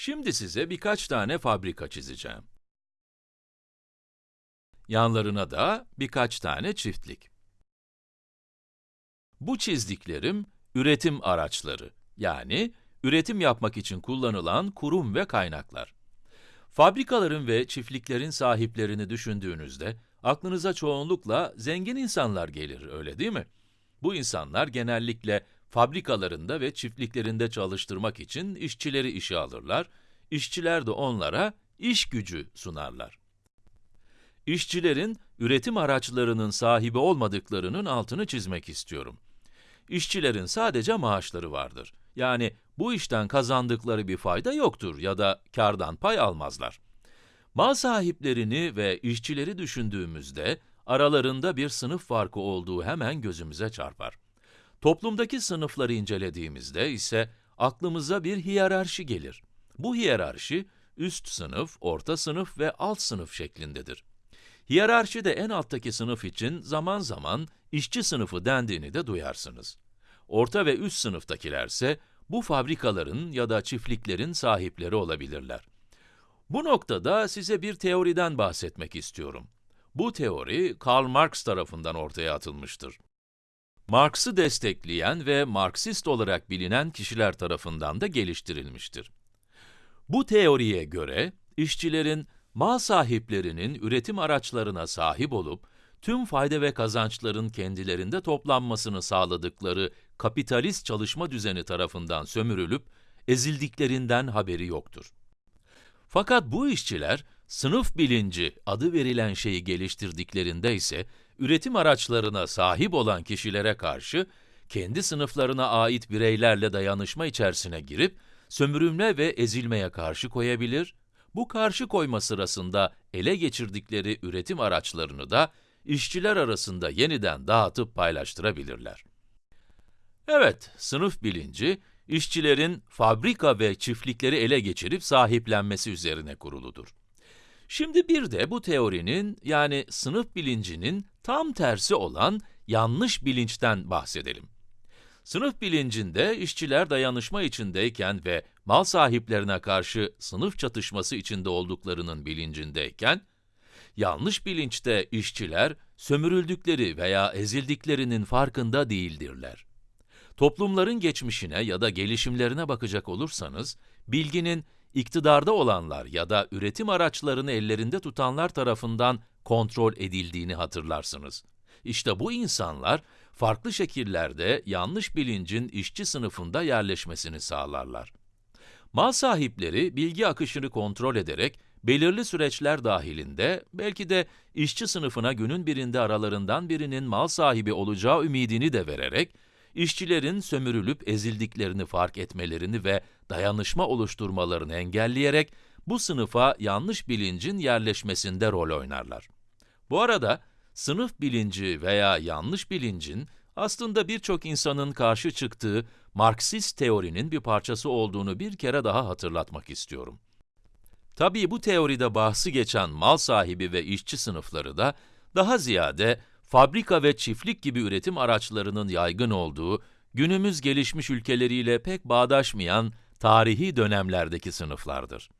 Şimdi size birkaç tane fabrika çizeceğim. Yanlarına da birkaç tane çiftlik. Bu çizdiklerim, üretim araçları, yani üretim yapmak için kullanılan kurum ve kaynaklar. Fabrikaların ve çiftliklerin sahiplerini düşündüğünüzde, aklınıza çoğunlukla zengin insanlar gelir, öyle değil mi? Bu insanlar genellikle fabrikalarında ve çiftliklerinde çalıştırmak için işçileri işe alırlar, işçiler de onlara iş gücü sunarlar. İşçilerin üretim araçlarının sahibi olmadıklarının altını çizmek istiyorum. İşçilerin sadece maaşları vardır. Yani bu işten kazandıkları bir fayda yoktur ya da kardan pay almazlar. Mal sahiplerini ve işçileri düşündüğümüzde aralarında bir sınıf farkı olduğu hemen gözümüze çarpar. Toplumdaki sınıfları incelediğimizde ise aklımıza bir hiyerarşi gelir. Bu hiyerarşi üst sınıf, orta sınıf ve alt sınıf şeklindedir. Hiyerarşide en alttaki sınıf için zaman zaman işçi sınıfı dendiğini de duyarsınız. Orta ve üst sınıftakilerse bu fabrikaların ya da çiftliklerin sahipleri olabilirler. Bu noktada size bir teoriden bahsetmek istiyorum. Bu teori Karl Marx tarafından ortaya atılmıştır. Marx'ı destekleyen ve Marksist olarak bilinen kişiler tarafından da geliştirilmiştir. Bu teoriye göre, işçilerin mal sahiplerinin üretim araçlarına sahip olup, tüm fayda ve kazançların kendilerinde toplanmasını sağladıkları kapitalist çalışma düzeni tarafından sömürülüp, ezildiklerinden haberi yoktur. Fakat bu işçiler, sınıf bilinci adı verilen şeyi geliştirdiklerinde ise, üretim araçlarına sahip olan kişilere karşı, kendi sınıflarına ait bireylerle dayanışma içerisine girip, sömürülme ve ezilmeye karşı koyabilir, bu karşı koyma sırasında ele geçirdikleri üretim araçlarını da işçiler arasında yeniden dağıtıp paylaştırabilirler. Evet, sınıf bilinci, işçilerin fabrika ve çiftlikleri ele geçirip sahiplenmesi üzerine kuruludur. Şimdi bir de bu teorinin, yani sınıf bilincinin tam tersi olan yanlış bilinçten bahsedelim. Sınıf bilincinde işçiler dayanışma içindeyken ve mal sahiplerine karşı sınıf çatışması içinde olduklarının bilincindeyken, yanlış bilinçte işçiler sömürüldükleri veya ezildiklerinin farkında değildirler. Toplumların geçmişine ya da gelişimlerine bakacak olursanız, bilginin iktidarda olanlar ya da üretim araçlarını ellerinde tutanlar tarafından kontrol edildiğini hatırlarsınız. İşte bu insanlar, farklı şekillerde yanlış bilincin işçi sınıfında yerleşmesini sağlarlar. Mal sahipleri bilgi akışını kontrol ederek belirli süreçler dahilinde belki de işçi sınıfına günün birinde aralarından birinin mal sahibi olacağı ümidini de vererek işçilerin sömürülüp ezildiklerini fark etmelerini ve dayanışma oluşturmalarını engelleyerek bu sınıfa yanlış bilincin yerleşmesinde rol oynarlar. Bu arada sınıf bilinci veya yanlış bilincin aslında birçok insanın karşı çıktığı Marksist teorinin bir parçası olduğunu bir kere daha hatırlatmak istiyorum. Tabii bu teoride bahsi geçen mal sahibi ve işçi sınıfları da daha ziyade fabrika ve çiftlik gibi üretim araçlarının yaygın olduğu, günümüz gelişmiş ülkeleriyle pek bağdaşmayan tarihi dönemlerdeki sınıflardır.